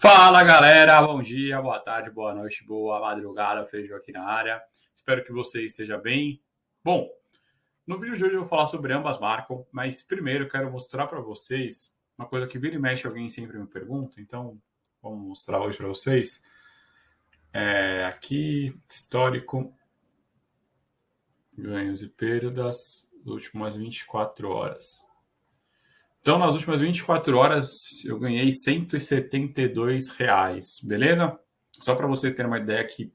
Fala galera, bom dia, boa tarde, boa noite, boa madrugada, Feijão aqui na área. Espero que você esteja bem. Bom, no vídeo de hoje eu vou falar sobre ambas marcas, mas primeiro eu quero mostrar para vocês uma coisa que vira e mexe alguém sempre me pergunta, então vamos mostrar hoje para vocês. É, aqui, histórico, ganhos e perdas, últimas 24 horas. Então, nas últimas 24 horas, eu ganhei 172 reais, beleza? Só para você ter uma ideia que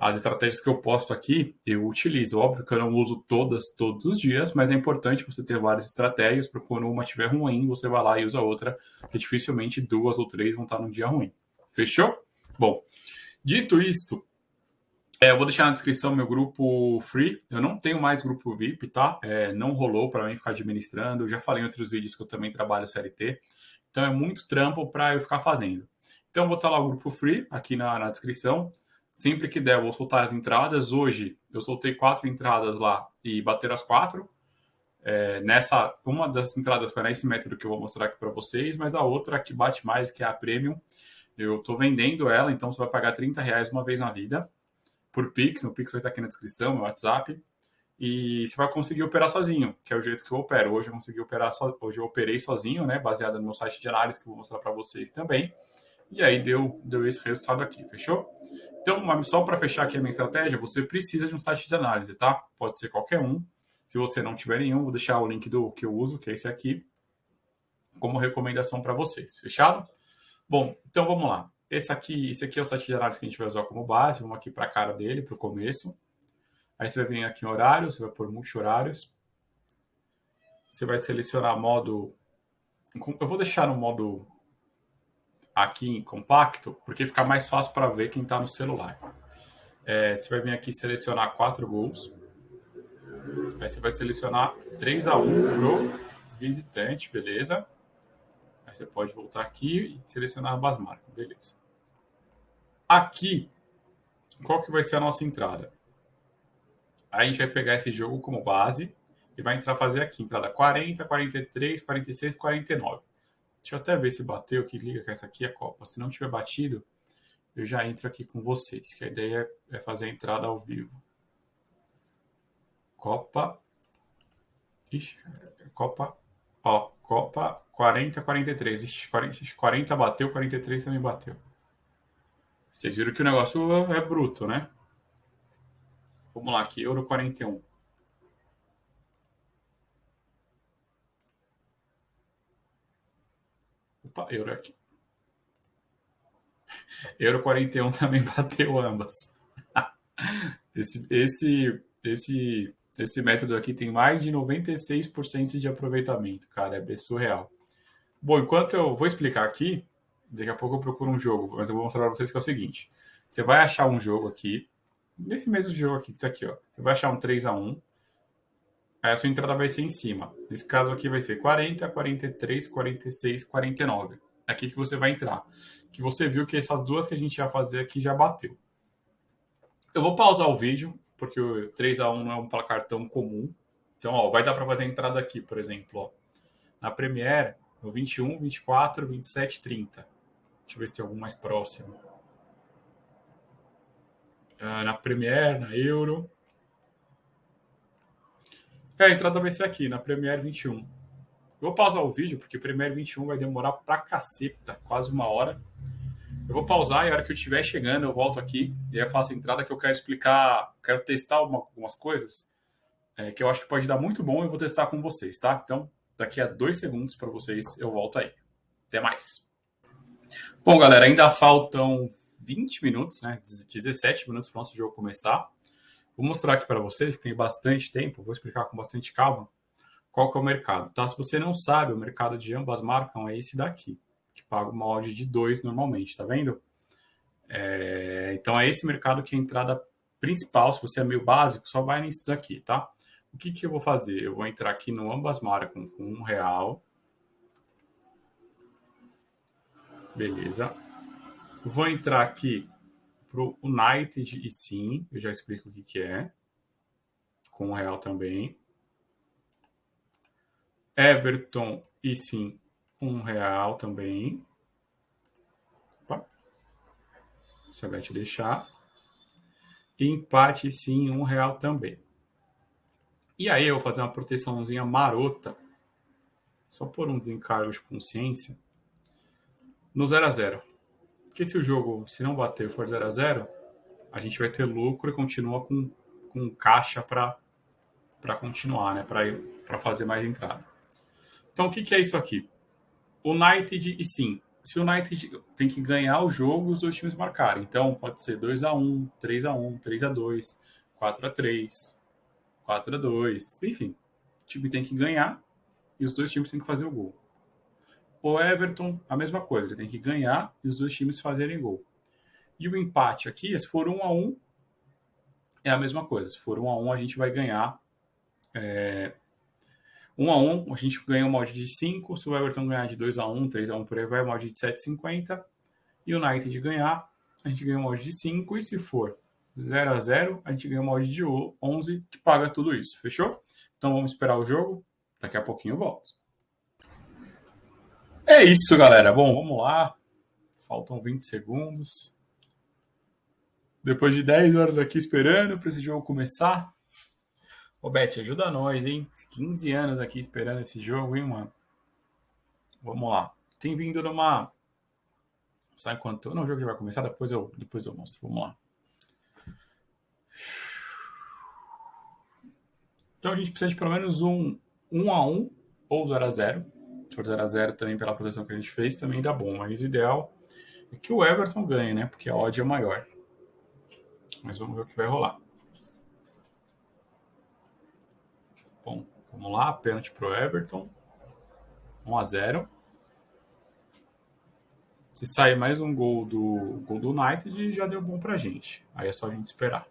as estratégias que eu posto aqui, eu utilizo. Óbvio que eu não uso todas todos os dias, mas é importante você ter várias estratégias, para quando uma estiver ruim, você vai lá e usa outra, que dificilmente duas ou três vão estar num dia ruim. Fechou? Bom, dito isso, é, eu vou deixar na descrição meu grupo free. Eu não tenho mais grupo VIP, tá? É, não rolou para mim ficar administrando. Eu já falei em outros vídeos que eu também trabalho CLT. Então é muito trampo para eu ficar fazendo. Então eu vou botar lá o grupo free aqui na, na descrição. Sempre que der, eu vou soltar as entradas. Hoje eu soltei quatro entradas lá e bater as quatro. É, nessa, uma das entradas foi nesse método que eu vou mostrar aqui para vocês, mas a outra que bate mais, que é a Premium, eu estou vendendo ela, então você vai pagar 30 reais uma vez na vida por Pix, meu Pix vai estar aqui na descrição, meu WhatsApp, e você vai conseguir operar sozinho, que é o jeito que eu opero. Hoje eu consegui operar so... hoje eu operei sozinho, né, baseado no meu site de análise que eu vou mostrar para vocês também. E aí deu deu esse resultado aqui, fechou? Então, só para fechar aqui a minha estratégia, você precisa de um site de análise, tá? Pode ser qualquer um. Se você não tiver nenhum, vou deixar o link do que eu uso, que é esse aqui, como recomendação para vocês. Fechado? Bom, então vamos lá. Esse aqui, esse aqui é o site de análise que a gente vai usar como base. Vamos aqui para a cara dele, para o começo. Aí você vai vir aqui em horário, você vai por multi-horários. Você vai selecionar modo... Eu vou deixar no modo aqui em compacto, porque fica mais fácil para ver quem está no celular. É, você vai vir aqui selecionar quatro gols. Aí você vai selecionar 3 a 1 pro visitante, beleza? Aí você pode voltar aqui e selecionar ambas marcas, beleza. Aqui, qual que vai ser a nossa entrada? Aí a gente vai pegar esse jogo como base e vai entrar fazer aqui, entrada 40, 43, 46, 49. Deixa eu até ver se bateu, que liga que essa aqui é a Copa. Se não tiver batido, eu já entro aqui com vocês, que a ideia é fazer a entrada ao vivo. Copa. Ixi, Copa. Ó, Copa 40, 43. Ixi, 40, 40 bateu, 43 também bateu. Vocês viram que o negócio é bruto, né? Vamos lá aqui, euro 41. Opa, euro aqui. Euro 41 também bateu ambas. Esse, esse, esse, esse método aqui tem mais de 96% de aproveitamento, cara, é surreal. Bom, enquanto eu vou explicar aqui, daqui a pouco eu procuro um jogo, mas eu vou mostrar para vocês que é o seguinte. Você vai achar um jogo aqui, nesse mesmo jogo aqui que tá aqui, ó. Você vai achar um 3 a 1 Aí a sua entrada vai ser em cima. Nesse caso aqui vai ser 40, 43, 46, 49. Aqui que você vai entrar. Que você viu que essas duas que a gente ia fazer aqui já bateu. Eu vou pausar o vídeo, porque o 3 a 1 não é um placar tão comum. Então, ó, vai dar para fazer a entrada aqui, por exemplo, ó. Na Premiere, no 21, 24, 27, 30. Deixa eu ver se tem algum mais próximo. Uh, na Premiere, na Euro. É, a entrada vai ser aqui, na Premiere 21. Eu vou pausar o vídeo, porque Premiere 21 vai demorar pra caceta, quase uma hora. Eu vou pausar e a hora que eu estiver chegando, eu volto aqui e aí faço a entrada que eu quero explicar, quero testar algumas coisas é, que eu acho que pode dar muito bom e vou testar com vocês, tá? Então, Daqui a dois segundos para vocês eu volto aí. Até mais. Bom, galera, ainda faltam 20 minutos, né? 17 minutos para o nosso jogo começar. Vou mostrar aqui para vocês que tem bastante tempo, vou explicar com bastante calma qual que é o mercado, tá? Se você não sabe, o mercado de ambas marcas é esse daqui, que paga uma odd de 2 normalmente, tá vendo? É... Então é esse mercado que é a entrada principal, se você é meio básico, só vai nisso daqui, tá? O que, que eu vou fazer? Eu vou entrar aqui no ambas marcas com um real. Beleza. Vou entrar aqui para o United e sim, eu já explico o que, que é. Com um real também. Everton e sim, um real também. se a Bet deixar. E empate sim, um real também. E aí eu vou fazer uma proteçãozinha marota, só por um desencargo de consciência, no 0 a 0 Porque se o jogo, se não bater for 0 a 0 a gente vai ter lucro e continua com, com caixa para continuar, né? Para fazer mais entrada. Então, o que, que é isso aqui? United e sim, se o United tem que ganhar o jogo, os dois times marcarem. Então, pode ser 2 a 1 3 a 1 3 a 2 4 a 3 4 a 2 enfim. O time tem que ganhar e os dois times têm que fazer o gol. O Everton, a mesma coisa, ele tem que ganhar e os dois times fazerem gol. E o empate aqui, se for 1 a 1 é a mesma coisa. Se for 1 a 1 a gente vai ganhar é, 1 a 1 a gente ganha o mod de 5. Se o Everton ganhar de 2 a 1 3 a 1 por aí, vai o mod de 7,50. E o United ganhar, a gente ganha o mod de 5. E se for 0 a 0 a gente ganha o mod de 11, que paga tudo isso. Fechou? Então vamos esperar o jogo. Daqui a pouquinho eu volto. É isso, galera. Bom, vamos lá. Faltam 20 segundos. Depois de 10 horas aqui esperando para esse jogo começar, Ô, Beth, ajuda nós, hein? 15 anos aqui esperando esse jogo, hein, mano? Vamos lá. Tem vindo numa. Só enquanto. Não, o jogo já vai começar, depois eu, depois eu mostro. Vamos lá. Então a gente precisa de pelo menos um 1 a 1 ou 0 a 0 Se for 0 a 0 também pela proteção que a gente fez, também dá bom. Mas o ideal é que o Everton ganhe, né? Porque a odd é maior. Mas vamos ver o que vai rolar. Bom, vamos lá, pênalti pro Everton. 1 a 0. Se sair mais um gol do gol do United, já deu bom pra gente. Aí é só a gente esperar.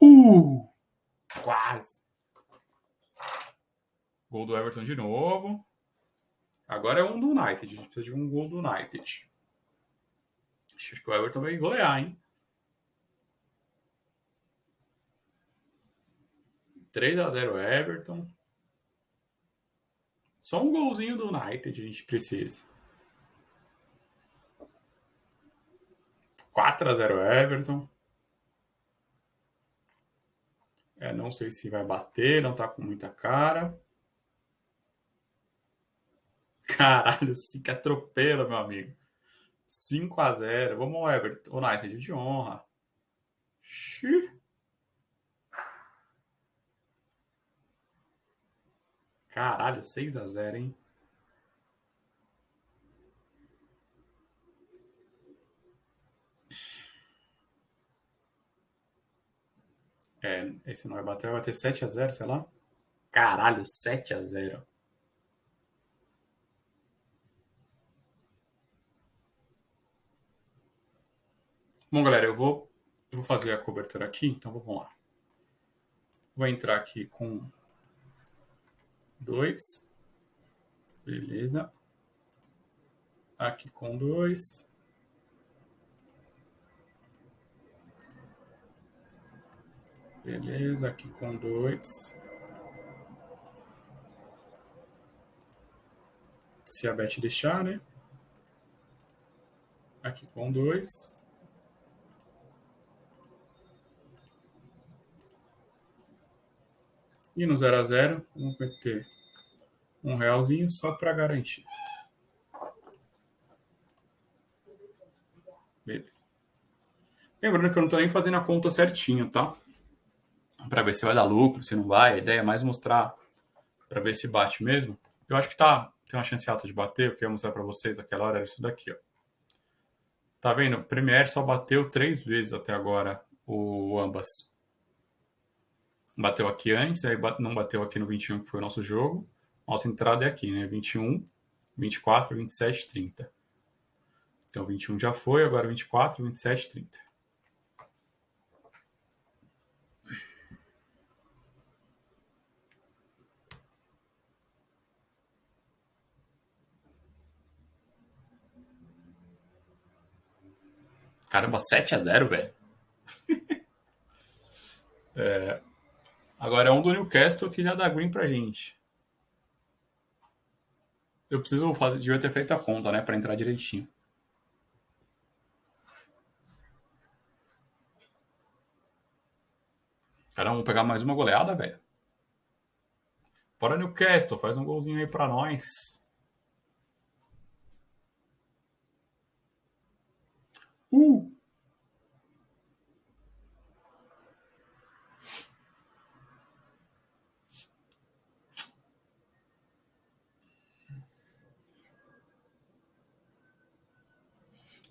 Uh! Quase. Gol do Everton de novo. Agora é um do United. A gente precisa de um gol do United. Acho que o Everton vai golear, hein? 3 a 0 Everton. Só um golzinho do United a gente precisa. 4 a 0 Everton. É, não sei se vai bater, não tá com muita cara. Caralho, se que atropela, meu amigo. 5 a 0 Vamos, Everton. United de honra. Xiii. Caralho, 6 a 0 hein? É, esse não vai bater, vai bater 7 a 0 sei lá. Caralho, 7 a 0 Bom, galera, eu vou, eu vou fazer a cobertura aqui, então vamos lá. Vou entrar aqui com dois. Beleza. Aqui com dois. Beleza, aqui com dois. Se a Bet deixar, né? Aqui com dois. E no 0 a 0 vamos meter um realzinho só para garantir. Beleza. Lembrando que eu não estou nem fazendo a conta certinho, tá? Para ver se vai dar lucro, se não vai. A ideia é mais mostrar para ver se bate mesmo. Eu acho que tá tem uma chance alta de bater. O que eu ia mostrar para vocês aquela hora era isso daqui, ó. Tá vendo? O Premier só bateu três vezes até agora o ambas bateu aqui antes, aí não bateu aqui no 21, que foi o nosso jogo. Nossa entrada é aqui, né? 21, 24, 27, 30. Então 21 já foi, agora 24, 27, 30. Caramba, 7 a 0 velho. é, Agora é um do Newcastle que já dá green pra gente. Eu preciso fazer, devia ter feito a conta, né, para entrar direitinho. Cara, vamos pegar mais uma goleada, velho. Bora Newcastle, faz um golzinho aí para nós. Uh!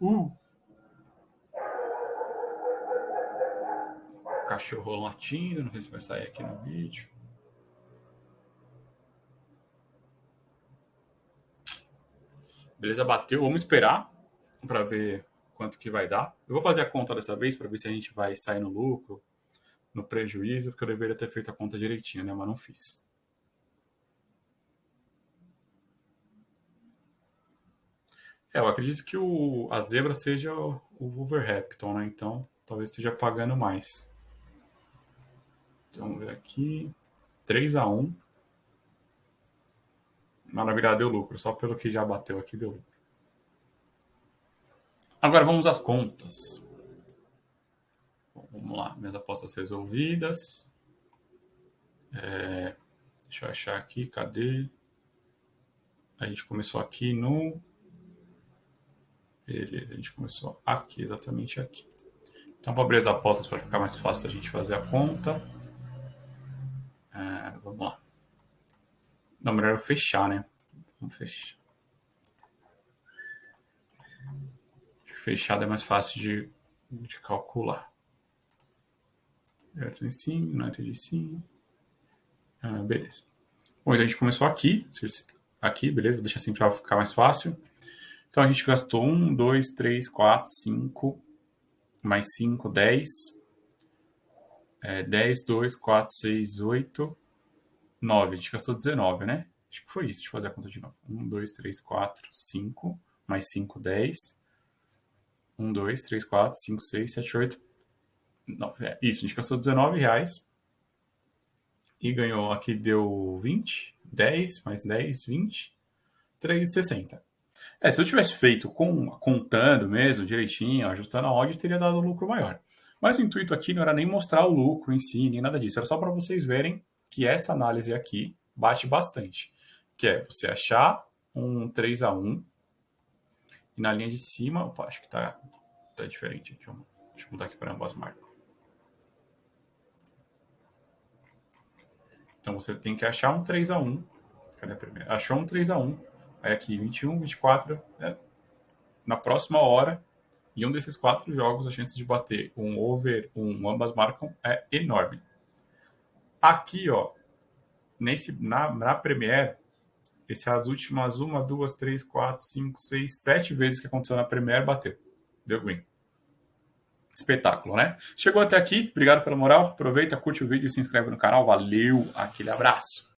Uh! Cachorro latindo, não sei se vai sair aqui no vídeo. Beleza, bateu. Vamos esperar para ver quanto que vai dar. Eu vou fazer a conta dessa vez para ver se a gente vai sair no lucro, no prejuízo, porque eu deveria ter feito a conta direitinho, né? Mas não fiz. É, eu acredito que o, a zebra seja o, o Wolverhampton, né? Então, talvez esteja pagando mais. Então, vamos ver aqui. 3 a 1 Mas deu lucro. Só pelo que já bateu aqui deu lucro. Agora vamos às contas. Bom, vamos lá. Minhas apostas resolvidas. É, deixa eu achar aqui. Cadê? A gente começou aqui no Beleza, a gente começou aqui, exatamente aqui. Então, vou abrir as apostas para ficar mais fácil a gente fazer a conta. É, vamos lá. Não, melhor eu fechar, né? Vamos fechar. Fechado é mais fácil de, de calcular. Everton sim, United sim. Ah, beleza. Bom, então a gente começou aqui. Aqui, beleza? Vou deixar assim para ficar mais fácil. Então a gente gastou 1, 2, 3, 4, 5, mais 5, 10. É, 10, 2, 4, 6, 8, 9. A gente gastou 19, né? Acho que foi isso. Deixa eu fazer a conta de novo. 1, 2, 3, 4, 5, mais 5, 10. 1, 2, 3, 4, 5, 6, 7, 8, 9. É, isso, a gente gastou 19 reais. E ganhou aqui, deu 20, 10, mais 10, 20, 3,60. É, se eu tivesse feito com, contando mesmo, direitinho, ajustando a odd, teria dado um lucro maior. Mas o intuito aqui não era nem mostrar o lucro em si, nem nada disso. Era só para vocês verem que essa análise aqui bate bastante. Que é você achar um 3 a 1 e na linha de cima, opa, acho que tá, tá diferente. Eu, deixa eu mudar aqui para ambas marcas. Então você tem que achar um 3 a 1 Cadê a primeira? Achou um 3 a 1 Aí aqui, 21, 24, né? na próxima hora, em um desses quatro jogos, a chance de bater um over, um ambas marcam, é enorme. Aqui, ó, nesse, na, na Premiere, esse as últimas uma, duas, três, quatro, cinco, seis, sete vezes que aconteceu na Premiere, bateu. Deu green. Espetáculo, né? Chegou até aqui, obrigado pela moral. Aproveita, curte o vídeo se inscreve no canal. Valeu, aquele abraço.